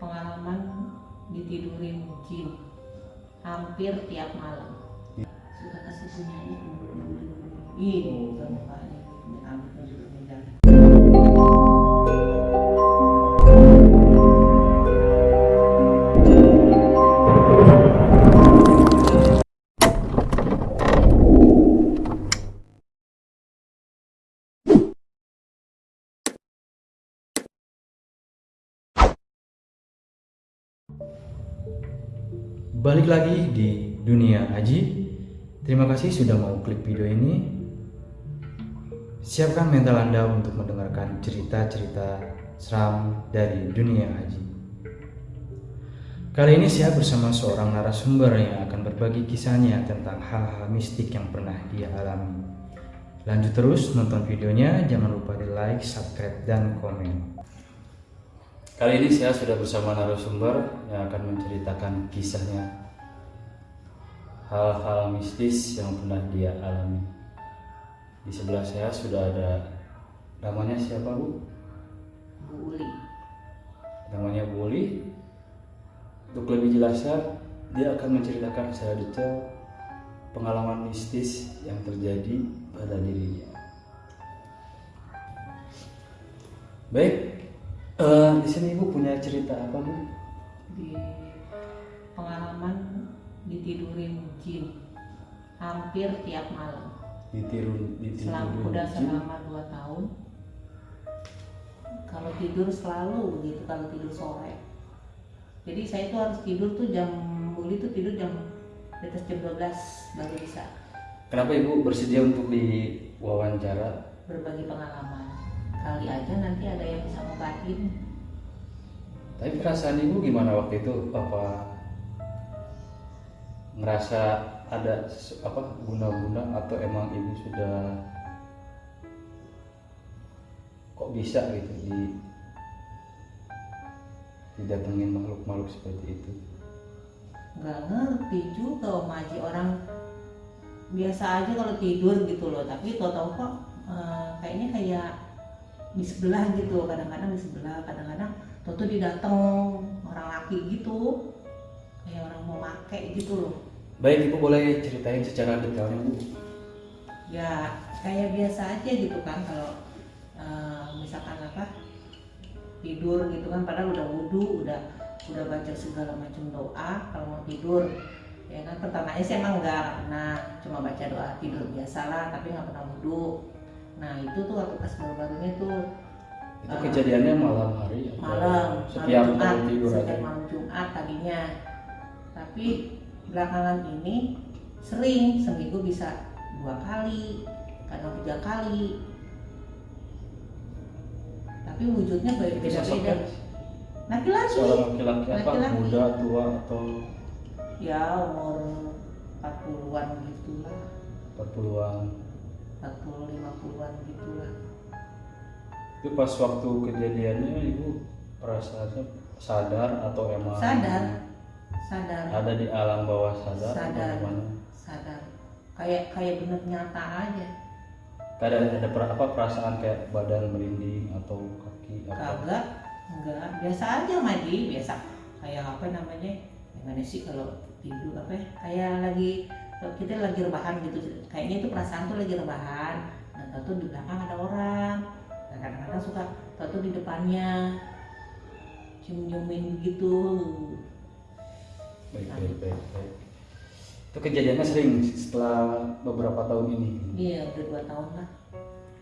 pengalaman ditidurin jin hampir tiap malam. Suka kasih punya ini Balik lagi di dunia Aji. Terima kasih sudah mau klik video ini. Siapkan mental Anda untuk mendengarkan cerita-cerita seram dari dunia Aji. Kali ini saya bersama seorang narasumber yang akan berbagi kisahnya tentang hal-hal mistik yang pernah dia alami. Lanjut terus nonton videonya, jangan lupa di like, subscribe, dan komen. Kali ini saya sudah bersama narasumber yang akan menceritakan kisahnya hal-hal mistis yang pernah dia alami. Di sebelah saya sudah ada namanya siapa Bu? Bu Uli Namanya Bu Uli. Untuk lebih jelasnya dia akan menceritakan secara detail pengalaman mistis yang terjadi pada dirinya. Baik, eh, di sini Ibu punya cerita apa Bu? di pengalaman ditidurin jin. Hampir tiap malam. Ditiru, selama ditiru udah selama dua tahun. Kalau tidur selalu begitu kalau tidur sore. Jadi saya tuh harus tidur tuh jam Buli tuh tidur jam di atas jam 12 baru bisa. Kenapa Ibu bersedia untuk diwawancara? berbagi pengalaman. Kali aja nanti ada yang bisa ngobatin. Tapi perasaan Ibu gimana waktu itu? Apa ngerasa ada apa guna-guna atau emang Ibu sudah kok bisa gitu di didatengin makhluk-makhluk seperti itu? nggak ngerti juga Om Haji. Orang biasa aja kalau tidur gitu loh. Tapi tau-tau kok eh, kayaknya kayak di sebelah gitu. Kadang-kadang di sebelah kadang-kadang tau tuh didateng orang laki gitu make gitu loh Baik Ibu boleh ceritain secara detailnya Bu? ya kayak biasa aja gitu kan kalau eh, misalkan apa tidur gitu kan padahal udah wudhu udah udah baca segala macam doa kalau mau tidur ya kan pertamanya sih emang enggak pernah cuma baca doa tidur biasalah tapi nggak pernah wudhu nah itu tuh waktu pas baru-barunya tuh Itu Ah. kejadiannya malam hari malam setiap malam malam Jumat tidur setiap malam Jumat tadinya tapi belakangan ini sering seminggu bisa dua kali kadang tiga kali tapi wujudnya beda-beda sosoknya laki-laki seorang laki-laki apa? Laki-laki. Muda, tua atau ya umur 40-an gitulah 40-an? 40 50-an gitulah Itu pas waktu kejadiannya Ibu perasaannya sadar atau emang Sadar. Sadar. Ada di alam bawah sadar, Sadar. sadar. Kayak kayak bener nyata aja. Kadang ada per- apa perasaan kayak badan merinding atau kaki apa? kagak. Enggak. Biasa aja Maji biasa. Kayak apa namanya? Gimana sih kalau tidur apa ya? Kayak lagi kita lagi rebahan gitu. Kayaknya itu perasaan tuh lagi rebahan. Nah tuh di belakang ada orang. Nah, kadang-kadang suka tuh di depannya. Cium-ciumin gitu Baik, baik, baik, baik. Itu kejadiannya sering setelah beberapa tahun ini. iya udah dua tahun lah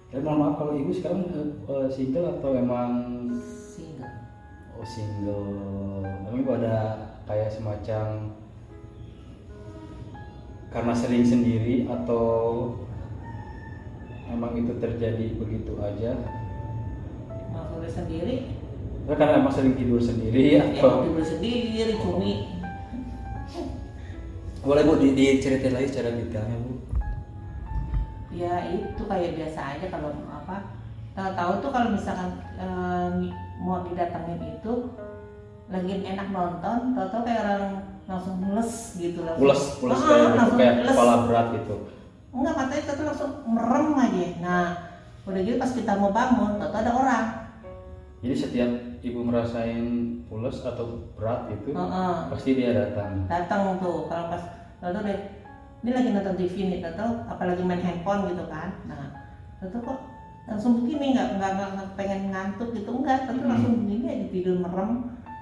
Tapi mohon maaf kalau ibu sekarang eh, single atau emang single oh single? Tapi ibu ada kayak semacam karena sering sendiri atau emang itu terjadi begitu aja? maksudnya sendiri karena emang sering tidur sendiri ya atau tidur sendiri cumi boleh bu di, diceritain lagi secara detailnya bu? ya itu kayak biasa aja kalau apa tahu-tahu tuh kalau misalkan eh, mau didatengin itu lagi enak nonton tahu-tahu kayak orang langsung mules gitu langsung Pulas, pulas Ah, kayak langsung kayak mules. kepala berat gitu. enggak matanya tuh langsung merem aja nah udah gitu pas kita mau bangun tahu-tahu ada orang Jadi setiap ibu merasain pules atau berat gitu Heeh. pasti dia datang datang tuh kalau pas lalu deh ini lagi nonton TV nih atau apalagi main handphone gitu kan. Nah tentu kok langsung begini nggak nggak nggak pengen ngantuk gitu enggak. Tentu Hmm. langsung begini aja tidur merem.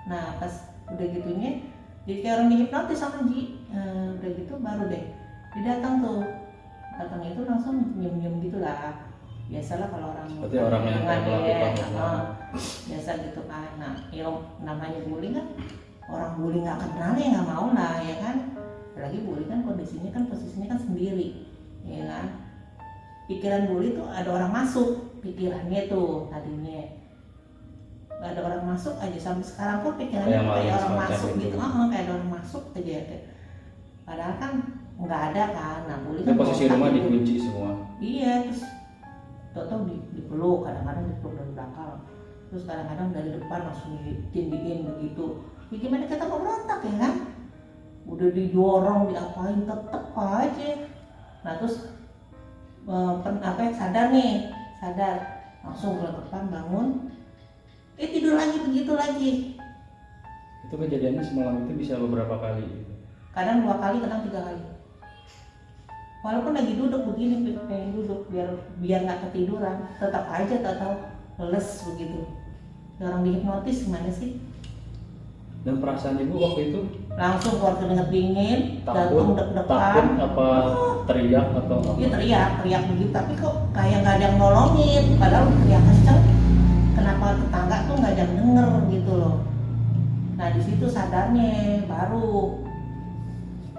Nah pas udah gitunya jadi kayak orang dihipnotis sama Ji. Eh, udah gitu baru deh dia datang tuh. Datangnya itu langsung nyium nyium gitu lah. Biasalah kalau orang Berarti orang yang melakukan ya, biasa gitu kan. Nah ya namanya bullying kan orang bully nggak kenal ya nggak mau lah ya kan apalagi bully kan kondisinya kan posisinya kan sendiri ya kan? Pikiran bully tuh ada orang masuk pikirannya tuh tadinya. Nggak ada orang masuk aja sampai sekarang pun pikirannya Kayak kayak, orang masuk itu. gitu. Ah kayak ada orang masuk aja kayak padahal kan nggak ada kan. Nah bully kan posisi rumah dikunci semua. Iya, terus tau-tau di, dipeluk, kadang-kadang dipeluk dari belakang. Terus kadang-kadang dari depan langsung ditindihin begitu. Ya gimana kita mau berontak ya kan? Udah didorong, diapain, tetep aja Nah terus eh, apa ya, sadar nih, sadar Langsung depan bangun Eh tidur lagi, begitu lagi itu kejadiannya semalam itu bisa beberapa kali gitu. Kadang dua kali, kadang tiga kali Walaupun lagi duduk begini, pengen duduk biar biar nggak ketiduran, tetap aja tak tahu les begitu. Orang dihipnotis gimana sih? dan perasaan ibu waktu itu Langsung keluar keringet dingin, jantung deg-degan. apa teriak atau apa Dia teriak, teriak begitu, tapi kok kayak nggak ada yang nolongin. Padahal teriak kenceng, kenapa tetangga tuh nggak ada yang denger gitu loh. Nah di situ sadarnya baru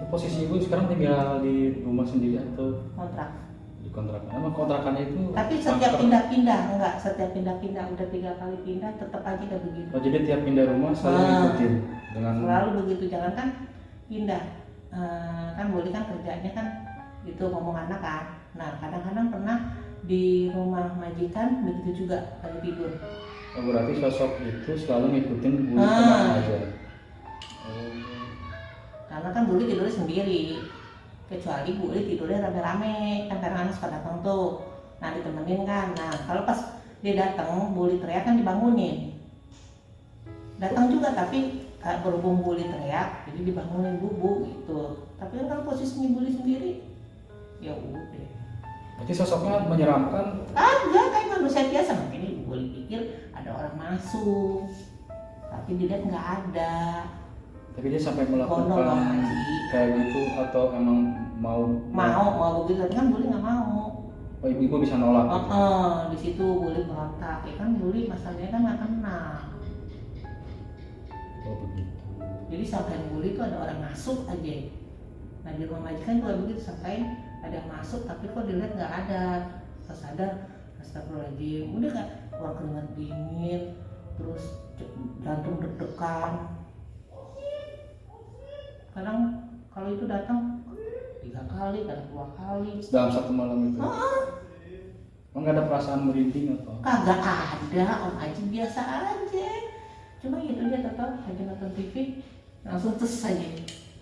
posisi ibu sekarang tinggal di rumah sendiri atau kontrak. di kontrakan emang kontrakannya itu Tapi setiap pindah-pindah, enggak setiap pindah-pindah udah tiga kali pindah tetap aja kayak begitu. oh, jadi tiap pindah rumah selalu Ah. ngikutin dengan Selalu begitu, jangan kan pindah. Eh, kan boleh kan kerjanya kan itu ngomong anak kan. Nah kadang-kadang pernah di rumah majikan begitu juga lagi tidur. oh, berarti sosok itu selalu ngikutin bulu Ah. ke mana aja oh. Karena kan boleh tidurnya sendiri. Kecuali boleh tidurnya rame-rame kan karena anak suka datang tuh. Nah ditemenin kan. Nah kalau pas dia datang boleh teriak kan dibangunin. Datang juga tapi berhubung bully teriak jadi dibangunin bubu gitu. Tapi kan kalau posisinya bully sendiri ya udah. Berarti sosoknya menyeramkan? Agak kayak manusia biasa. Mungkin ibu bully pikir ada orang masuk tapi dilihat nggak ada. Tapi dia sampai melakukan kayak gitu atau emang mau mau mau begitu tapi kan bully nggak mau. Oh ibu ibu bisa nolak oh, gitu. oh, di situ bully berontak ya kan bully masalahnya kan nggak kenal oh begitu. Jadi sampai bully itu ada orang masuk aja. Nah di rumah majikan juga begitu sampai ada yang masuk tapi kok dilihat nggak ada. Pas sadar astagfirullahaladzim. Udah kan keluar keringat dingin terus jantung deg-degan. Kadang kalau itu datang tiga kali kadang dua kali. Dalam satu malam itu? Oh, emang nggak ada perasaan merinding atau? Kagak ada om Aji biasa aja cuma gitu dia tetap aja nonton TV langsung tes aja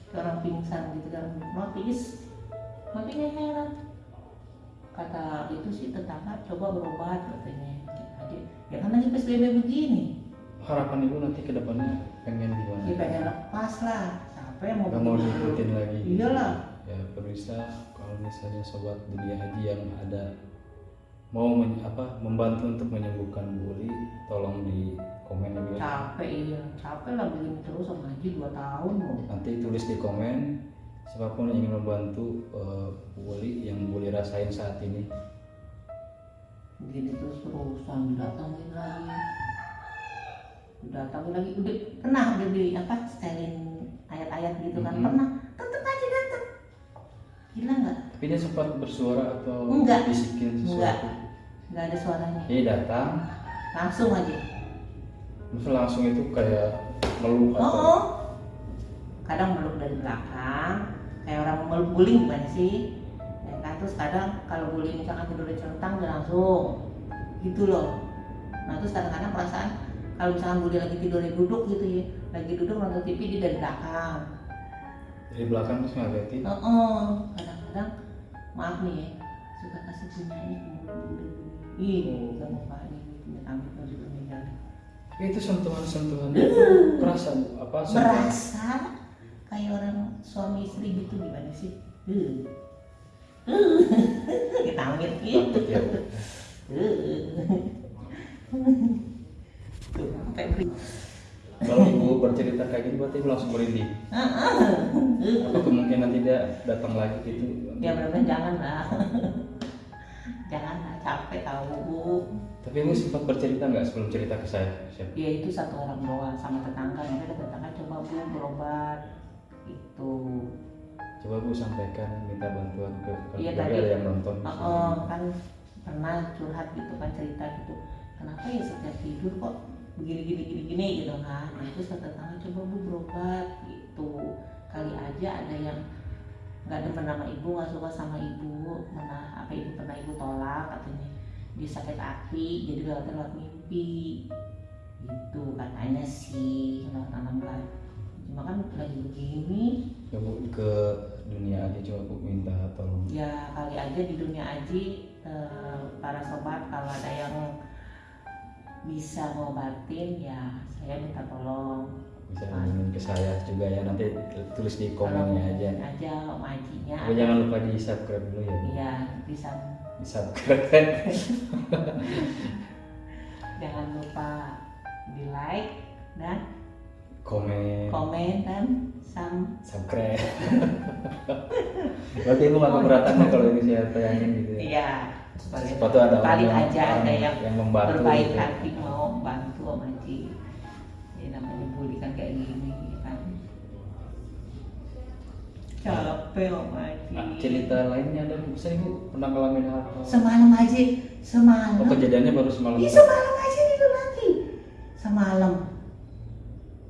Kayak orang pingsan gitu kan. Notis tapi nggak heran. Kata itu sih tetangga coba berobat katanya. Aja ya kan lagi PSBB begini. Harapan ibu nanti ke depannya pengen gimana dia pengen lepas lah. Yang mau nggak mau diikutin lagi. Iyalah. Ya pemirsa kalau misalnya sobat dunia haji yang ada mau men- apa membantu untuk menyembuhkan bully tolong di komen ya capek iya. Capek lah begini terus sama Haji dua tahun loh nanti tulis di komen siapa pun yang ingin membantu bully yang bully rasain saat ini. Begini terus terusan datangin lagi. Datangin lagi. Udah pernah udah di apa setelin ayat-ayat gitu kan? Mhm. pernah? Tetep aja datang gila nggak? Tapi dia sempat bersuara atau Enggak. bisikin sesuatu? Nggak ada suaranya. Dia datang. Langsung aja terus langsung itu kayak meluk oh, atau oh. kadang meluk dari belakang. Kayak orang meluk guling gimana sih? Ya kan? Terus kadang kalau guling misalkan tidur di centang dia langsung. Gitu loh. Nah terus kadang-kadang perasaan kalau misalkan guling lagi tidur di duduk gitu ya lagi duduk nonton TV dia dari belakang. Dari belakang terus ngeliatin oh, oh. kadang-kadang maaf nih ya suka kasih punyanya ke mulut ih Oh. Itu sentuhan-sentuhan itu kerasa Bu? apa sentuhan? Berasa kayak orang suami istri gitu gimana sih? Kita ya sampai beri- kalau ibu bercerita kayak gitu berarti ibu langsung merinding apa kemungkinan tidak datang lagi gitu? Ya benar-benar jangan lah. Jangan lah capek tahu bu tapi ibu sempat bercerita nggak sebelum cerita ke saya siapa ya itu satu orang doang sama tetangga. Nanti ada tetangga coba bu berobat itu coba bu sampaikan minta bantuan ke Iya, keluarga tadi. ada yang nonton. Oh, kan pernah curhat gitu kan cerita gitu. Kenapa ya setiap tidur kok begini gini gini gini gitu kan? Nah itu kata tetangga coba bu berobat gitu. Kali aja ada yang nggak demen sama ibu nggak suka sama ibu. Mana apa ibu pernah ibu tolak katanya dia sakit hati jadi lewat lewat mimpi. Itu katanya sih lewat tanam kan cuma kan lagi begini. Ya bu ke dunia aja coba bu minta tolong. Ya kali aja di dunia aji eh, para sobat kalau ada yang bisa ngobatin ya saya minta tolong. Bisa hubungin ke saya juga ya nanti tulis di komennya aja. aja om ajinya jangan lupa di subscribe dulu ya iya bisa di subscribe jangan lupa di like dan komen. komen dan sam subscribe. Berarti ibu nggak keberatan ya kalau ini saya tayangin gitu ya? Iya. Sepatu ada paling yang, aja ada yang yang membantu berbaik gitu. hati mau bantu om capek aji Nah, cerita lainnya ada bu saya ibu pernah ngalamin hal hal semalam aja semalam. Oh kejadiannya baru semalam. Iya semalam aja tidur lagi. Semalam.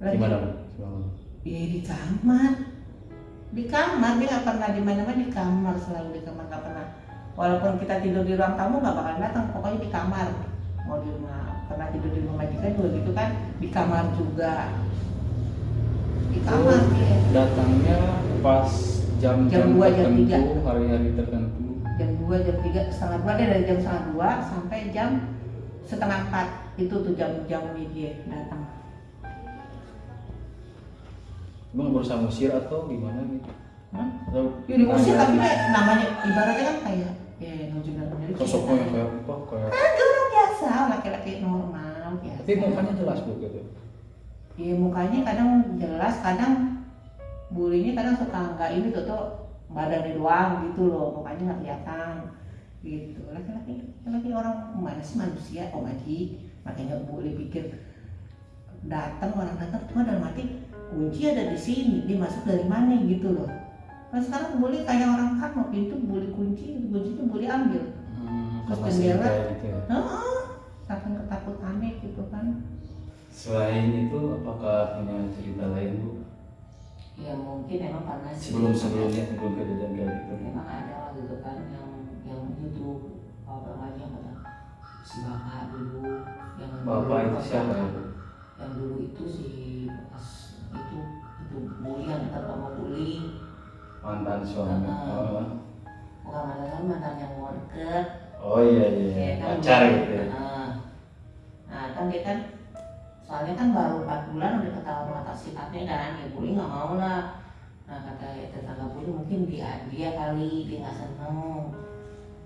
Lagi- gimana bu? Semalam. Iya di kamar. Di kamar dia nggak pernah di mana mana di kamar selalu di kamar nggak pernah. Walaupun kita tidur di ruang tamu nggak bakal datang pokoknya di kamar. Mau di rumah pernah tidur di rumah majikan juga gitu kan di kamar juga di kamar Oh, dia datangnya pas jam-jam Jam jam tertentu tiga. hari-hari tertentu. Jam 2 jam 3 setengah dua dia dari jam setengah dua sampai jam setengah empat. Itu tuh jam-jam dia datang. Emang berusaha musir atau gimana gitu? Hah? Ya diusir tapi dia namanya ibaratnya kan kayak ya dalam diri sosoknya yang kayak apa? Kayak Ada orang biasa, laki-laki normal biasa. tapi mukanya jelas bu gitu Iya mukanya kadang jelas, kadang bulinya kadang suka nggak ini tuh tuh badannya doang gitu loh, mukanya nggak kelihatan gitu. Laki-laki, laki orang mana sih manusia, om Aji, makanya boleh pikir datang orang datang cuma dalam hati kunci ada di sini, dia masuk dari mana gitu loh. Nah sekarang boleh kayak orang kan mau pintu boleh kunci, kuncinya boleh ambil. hmm, Terus jendela. gitu ya saking ketakutannya gitu kan. Selain itu apakah punya cerita lain bu? Ya mungkin emang karena sebelum sebelumnya sebelum kejadian kayak gitu. Memang ada lah gitu kan yang yang itu apa namanya kata si bapak dulu yang bapak dulu itu siapa ya bu? Yang dulu itu si bekas itu itu bully yang terutama bully. Mantan suami. Oh. bukan mantan mantan yang deket oh iya iya ya kan pacar gitu ya. Nah kan dia kan soalnya kan baru 4 bulan udah ketahuan mata sifatnya kan ya bully nggak mau lah. Nah kata ya, tetangga bully mungkin dia dia kali dia nggak seneng.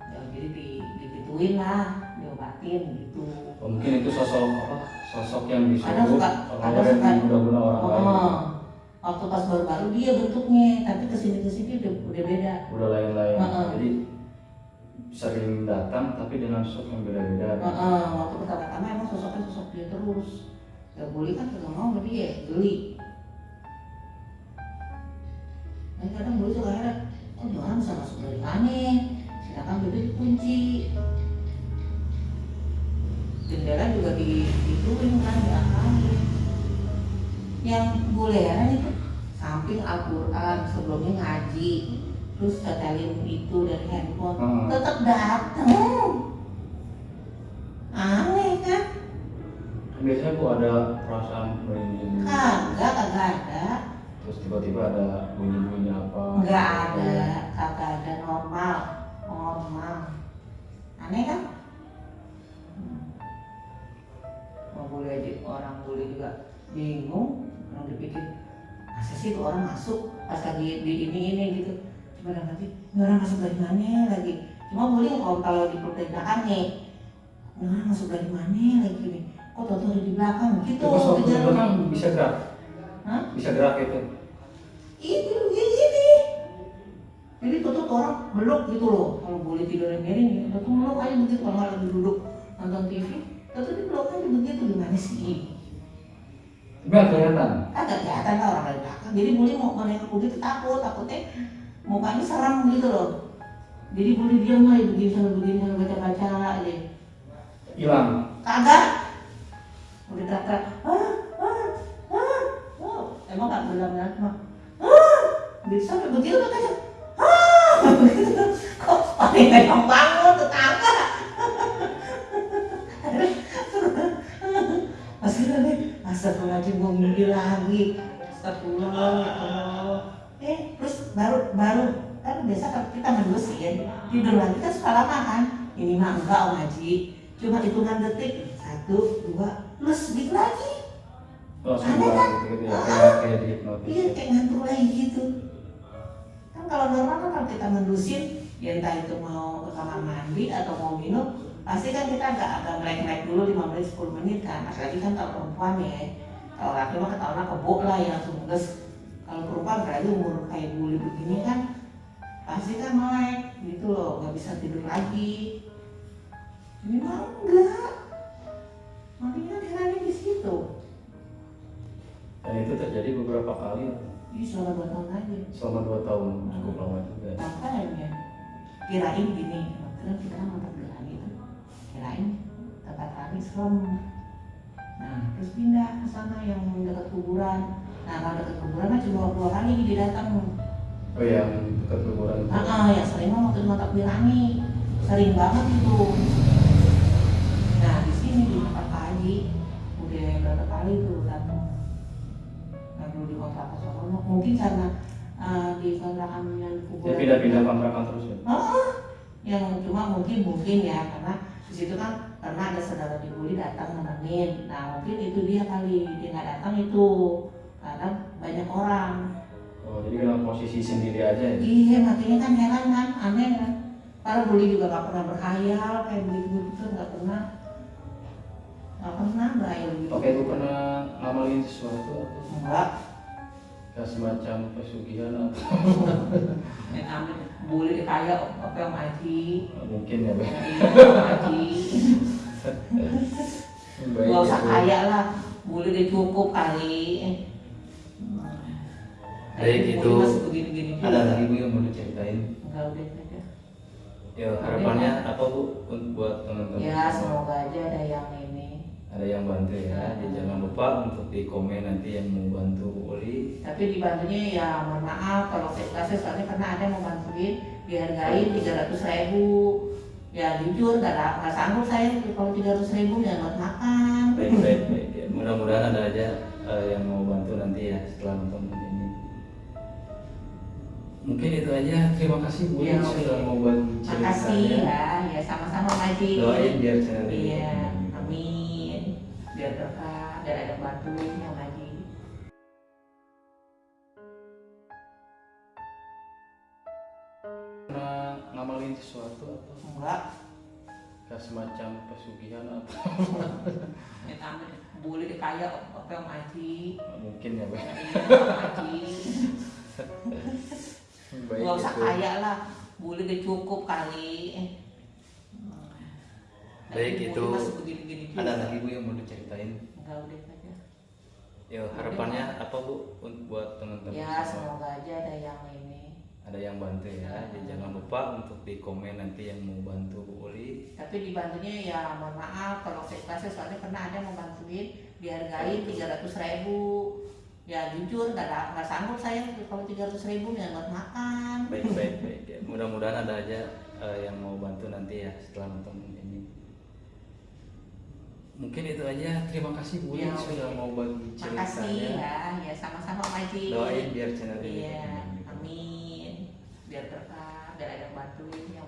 Ya jadi di digituin lah diobatin gitu. Oh, mungkin itu sosok apa sosok yang disuruh suka- orang kadang lain suka- guna-guna orang lain oh waktu pas baru baru dia bentuknya tapi ke sini ke sini udah udah beda. Udah lain-lain. Heeh. jadi sering datang tapi dengan sosok yang beda-beda. Heeh, waktu pertama-tama emang sosoknya sosok dia terus ya bully kan kagak mau sama dia geli Nah, kadang bully suka heran oh dia orang bisa masuk dari mana? Sedangkan pintu dikunci jendela juga di dituin kan diangkatin yang boleh heran itu samping Al-Quran sebelumnya ngaji terus setelin itu dari handphone Hmm. tetap datang biasanya bu ada perasaan merinding kagak kagak ada. Terus tiba-tiba ada bunyi-bunyi apa? Nggak ada kagak ada normal normal. Aneh kan? Hmm. mau boleh gaji orang boleh juga bingung orang dipikir masa sih tuh orang masuk pas lagi di ini ini gitu. Cuma dalam hati orang masuk dari mana lagi? Cuma boleh kalau kalau di belakang nih orang masuk dari mana lagi nih tau ada di belakang? Gitu Terus waktu di belakang bisa gerak? Hah? Bisa gerak itu? itu gini gini jadi tuh orang meluk gitu loh. Kalau boleh tidur yang miring tuh tuh meluk aja begitu. Kalau lagi duduk nonton TV tuh tuh dipeluk aja begitu gimana sih? Tapi nggak kelihatan. agak kelihatan lah orang dari belakang. Jadi boleh mau menengok begitu takut takutnya mukanya serem gitu loh. Jadi boleh diam aja begini sambil begini sambil baca baca aja. Hilang. kagak teriak ah ah ah. Oh, emang nggak bilang ya mah ah. Bisa sampai begitu tuh kayak ah. Kok paling memang bangun tetangga. Nih, astagfirullahaladzim gue mimpi lagi Astagfirullah, ya Allah Eh, terus baru, baru kan biasa kalau kita mendusin tidur lagi kan suka lama kan? Ini mah enggak Om Haji cuma hitungan detik satu dua plus gitu lagi Langsung Ada kan? gitu, gitu ya. Ah. Kayak kayak iya kayak ngantuk lagi gitu kan kalau normal kan kalau kita mendusin ya entah itu mau ke kamar mandi atau mau minum pasti kan kita agak agak melek-melek dulu 5 menit 10 menit kan apalagi kan kalau perempuan ya kalau laki mah ketahuan kebo lah ya langsung nges kalau perempuan apalagi umur kayak buli begini kan pasti kan melek gitu loh nggak bisa tidur lagi ini mah enggak. Makanya kan herannya di situ. Dan itu terjadi beberapa kali. Ini selama dua tahun aja. Selama dua tahun cukup lama juga. makanya kirain gini kan kita kan tempat berani itu. Kirain tempat kami serem nah terus pindah ke sana yang dekat kuburan. Nah kalau dekat kuburan mah cuma dua kali dia datang. Oh yang dekat kuburan. Ah ah, yang sering waktu mata berani sering banget itu kali tuh datang nah dulu di kontrakan Sorono mungkin karena eh, di kontrakan yang kuburan pindah-pindah kontrakan terus ya. Ah, yang cuma mungkin mungkin ya karena di situ kan pernah ada saudara dibully datang nemenin. Nah mungkin itu dia kali dia nggak datang itu karena banyak orang. Oh jadi dalam posisi sendiri aja ya. Iya makanya kan heran kan aneh kan. Para bully juga nggak pernah berhayal kayak begitu begitu nggak pernah nggak pernah berhayal gitu. Oke, itu pernah ngamalin sesuatu atau Enggak. kayak semacam pesugihan atau Yang ambil bully kaya apa yang Aji. mungkin ya, Bang. Om Aji. Baik, Gak usah kaya lah, boleh deh cukup kali. Baik, itu boleh. Ada lagi Bu yang mau diceritain? Enggak udah saja. Ya harapannya apa Bu untuk buat teman-teman? Ya semoga aja ada yang. Ada yang bantu ya. Jadi jangan lupa untuk di komen nanti yang mau bantu Uli. Tapi dibantunya ya mohon maaf kalau saya kasih soalnya pernah ada yang mau bantuin dihargain tiga ratus ribu. Ya jujur gak, nggak sanggup saya kalau tiga ratus ribu ya buat makan. Baik baik baik. Ya, mudah-mudahan ada aja eh, yang mau bantu nanti ya setelah nonton ini. Mungkin itu aja. Terima kasih Bu Ya, sudah mau buat Makasih ceritanya. ya, ya sama-sama Maji. Doain biar channel ini. Iya, amin. Biar berkah, biar ada bantuin yang. Pernah ngamalin sesuatu atau Enggak, kayak semacam pesugihan atau ambil boleh kaya apa yang Maji. mungkin ya Bang. Iya, Om Maji. Baik Gak usah kaya lah, boleh cukup kali. Baik, Tapi itu. Ada lagi Bu yang mau diceritain? Enggak udah saja. Ya harapannya apa Bu untuk buat teman-teman Ya semua? semoga aja ada yang ini. Ada yang bantu ya. Jadi jangan lupa untuk di komen nanti yang mau bantu Bu Uli. Tapi dibantunya ya mohon maaf kalau saya kasih soalnya pernah ada mau bantuin dihargain tiga ratus ribu. Ya jujur nggak nggak sanggup saya kalau tiga ratus ribu ya buat makan. Baik baik baik. Ya, mudah-mudahan ada aja eh, yang mau bantu nanti ya setelah nonton mungkin itu aja. Terima kasih Bu ya, sudah okay. mau bagi ceritanya makasih ya. Ya sama-sama Om doain biar channel iya, ini ya, amin. Biar berkah biar ada bantuin yang